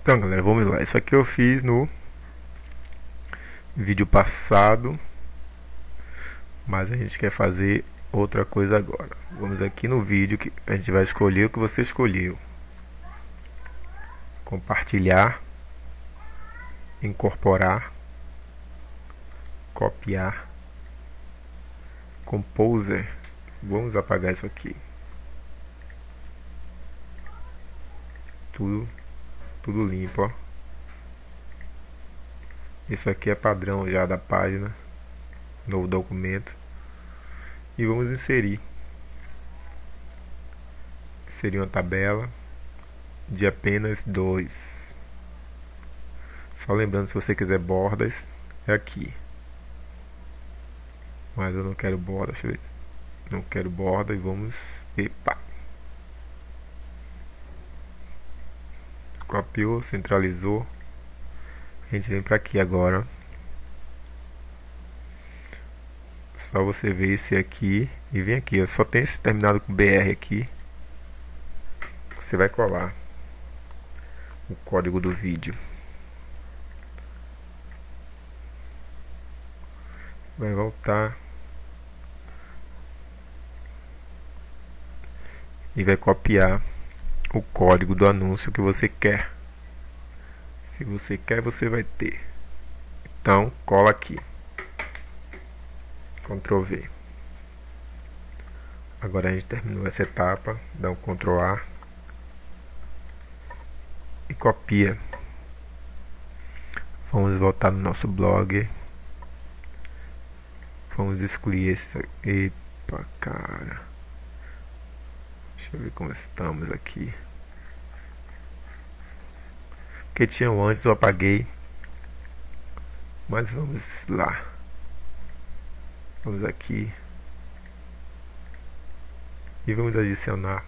Então galera, vamos lá. Isso aqui eu fiz no vídeo passado. Mas a gente quer fazer outra coisa agora. Vamos aqui no vídeo que a gente vai escolher o que você escolheu. Compartilhar. Incorporar. Copiar. Composer. Vamos apagar isso aqui. Tudo tudo limpo, ó. Isso aqui é padrão já da página. Novo documento. E vamos inserir. Inserir uma tabela de apenas dois. Só lembrando, se você quiser bordas, é aqui. Mas eu não quero borda, deixa eu ver. Não quero borda e vamos... Epa! Copiou, centralizou. A gente vem para aqui agora. Só você ver esse aqui e vem aqui. Só tem esse terminado com BR aqui. Você vai colar o código do vídeo. Vai voltar. E vai copiar o código do anúncio que você quer. Se você quer, você vai ter. Então, cola aqui. Ctrl V. Agora a gente terminou essa etapa, dá um Ctrl A e copia. Vamos voltar no nosso blog. Vamos excluir esse. Epa, cara. Deixa eu ver como estamos aqui. Que tinham antes eu apaguei. Mas vamos lá. Vamos aqui. E vamos adicionar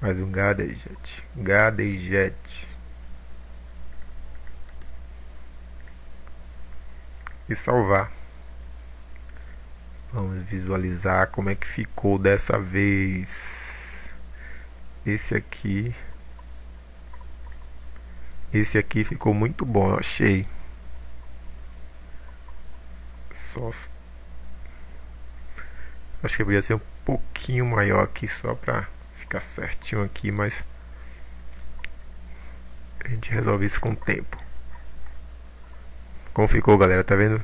mais um gadget. Gadget. E salvar. Vamos visualizar como é que ficou dessa vez. Esse aqui. Esse aqui ficou muito bom, eu achei. Só Acho que podia ser um pouquinho maior aqui só pra ficar certinho aqui, mas a gente resolve isso com o tempo. Como ficou, galera? Tá vendo?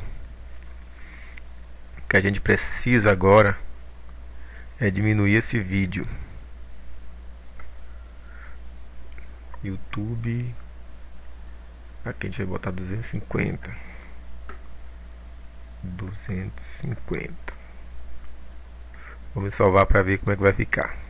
Que a gente precisa agora é diminuir esse vídeo. YouTube. Aqui a gente vai botar 250. 250. Vamos salvar para ver como é que vai ficar.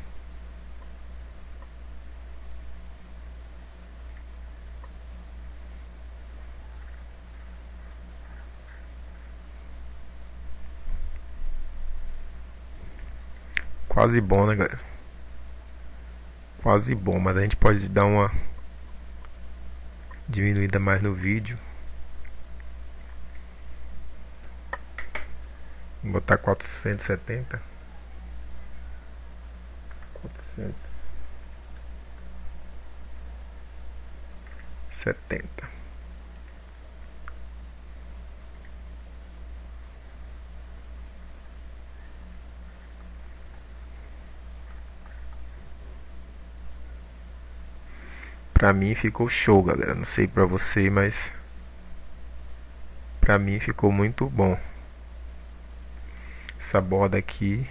Quase bom, né, galera? Quase bom, mas a gente pode dar uma diminuída mais no vídeo. Vou botar 470. 470. Pra mim ficou show, galera. Não sei pra você, mas pra mim ficou muito bom. Essa borda aqui.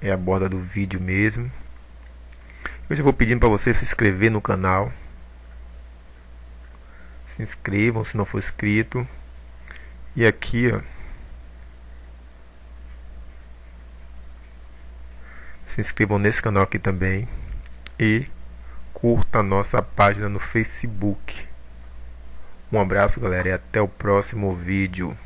É a borda do vídeo mesmo. Eu já vou pedindo para você se inscrever no canal. Se inscrevam se não for inscrito. E aqui, ó. Se inscrevam nesse canal aqui também e curta a nossa página no Facebook. Um abraço, galera, e até o próximo vídeo.